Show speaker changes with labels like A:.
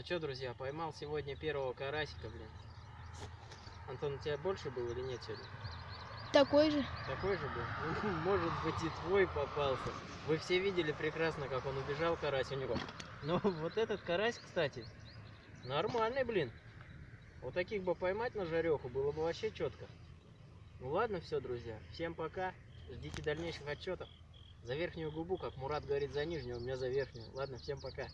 A: Ну что, друзья, поймал сегодня первого карасика, блин. Антон, у тебя больше был или нет сегодня?
B: Такой же.
A: Такой же был? Ну, Может быть и твой попался. Вы все видели прекрасно, как он убежал, карась у него. Но вот этот карась, кстати, нормальный, блин. Вот таких бы поймать на жареху было бы вообще четко. Ну ладно, все, друзья. Всем пока. Ждите дальнейших отчетов. За верхнюю губу, как Мурат говорит за нижнюю, у меня за верхнюю. Ладно, всем пока.